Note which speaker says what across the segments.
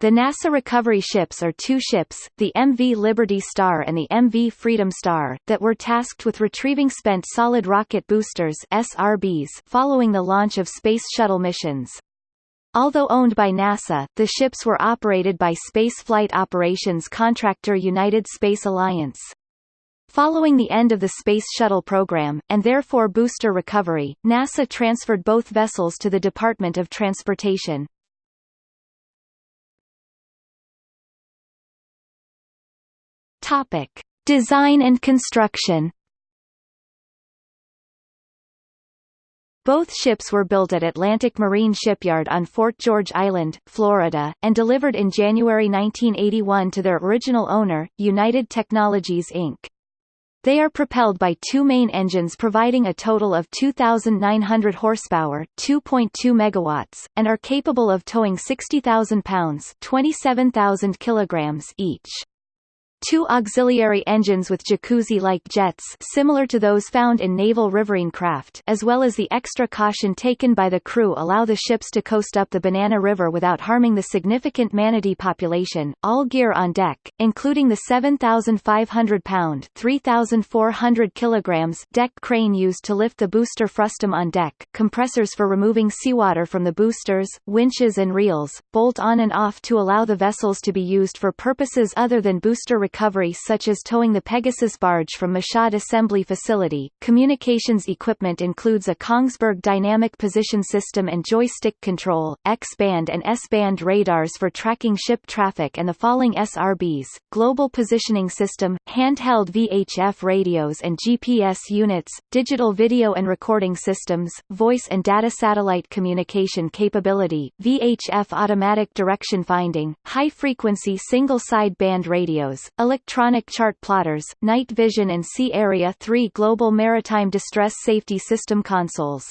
Speaker 1: The NASA recovery ships are two ships, the MV Liberty Star and the MV Freedom Star, that were tasked with retrieving spent solid rocket boosters SRBs following the launch of Space Shuttle missions. Although owned by NASA, the ships were operated by space flight operations contractor United Space Alliance. Following the end of the Space Shuttle program, and therefore booster recovery, NASA transferred both vessels to the Department of Transportation. Topic: Design and construction. Both ships were built at Atlantic Marine Shipyard on Fort George Island, Florida, and delivered in January 1981 to their original owner, United Technologies Inc. They are propelled by two main engines providing a total of 2,900 horsepower 2.2 megawatts, and are capable of towing 60,000 pounds 27,000 kilograms each. Two auxiliary engines with jacuzzi-like jets similar to those found in naval riverine craft as well as the extra caution taken by the crew allow the ships to coast up the Banana River without harming the significant manatee population. All gear on deck, including the 7,500-pound 3,400 kilograms deck crane used to lift the booster frustum on deck, compressors for removing seawater from the boosters, winches and reels, bolt on and off to allow the vessels to be used for purposes other than booster recovery such as towing the Pegasus barge from Michoud Assembly Facility. Communications equipment includes a Kongsberg Dynamic Position System and joystick control, X-band and S-band radars for tracking ship traffic and the falling SRBs, global positioning system, handheld VHF radios and GPS units, digital video and recording systems, voice and data satellite communication capability, VHF automatic direction finding, high-frequency single-sideband radios, electronic chart plotters, night vision and Sea Area 3 Global Maritime Distress Safety System consoles.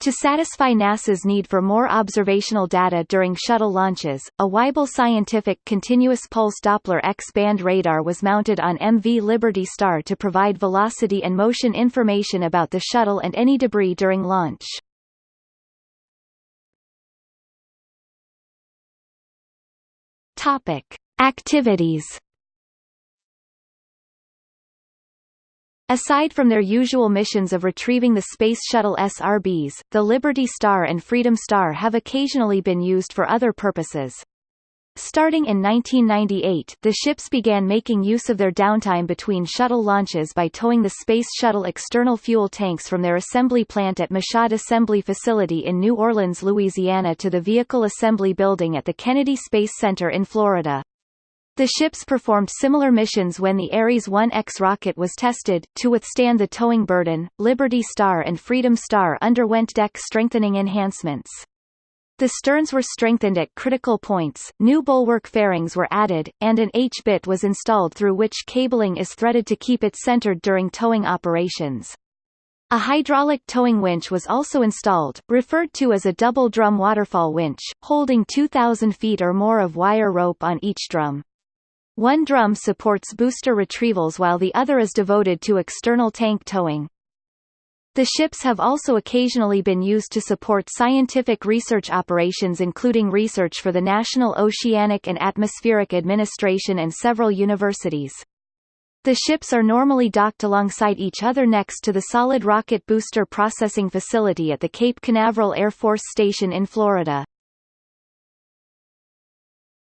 Speaker 1: To satisfy NASA's need for more observational data during shuttle launches, a Weibel Scientific Continuous Pulse Doppler X-band radar was mounted on MV Liberty Star to provide velocity and motion information about the shuttle and any debris during launch. Topic: Activities Aside from their usual missions of retrieving the Space Shuttle SRBs, the Liberty Star and Freedom Star have occasionally been used for other purposes. Starting in 1998, the ships began making use of their downtime between shuttle launches by towing the Space Shuttle external fuel tanks from their assembly plant at Michoud Assembly Facility in New Orleans, Louisiana to the Vehicle Assembly Building at the Kennedy Space Center in Florida. The ships performed similar missions when the Ares 1X rocket was tested. To withstand the towing burden, Liberty Star and Freedom Star underwent deck strengthening enhancements. The sterns were strengthened at critical points, new bulwark fairings were added, and an H-bit was installed through which cabling is threaded to keep it centered during towing operations. A hydraulic towing winch was also installed, referred to as a double drum waterfall winch, holding 2,000 feet or more of wire rope on each drum. One drum supports booster retrievals while the other is devoted to external tank towing. The ships have also occasionally been used to support scientific research operations including research for the National Oceanic and Atmospheric Administration and several universities. The ships are normally docked alongside each other next to the Solid Rocket Booster Processing Facility at the Cape Canaveral Air Force Station in Florida.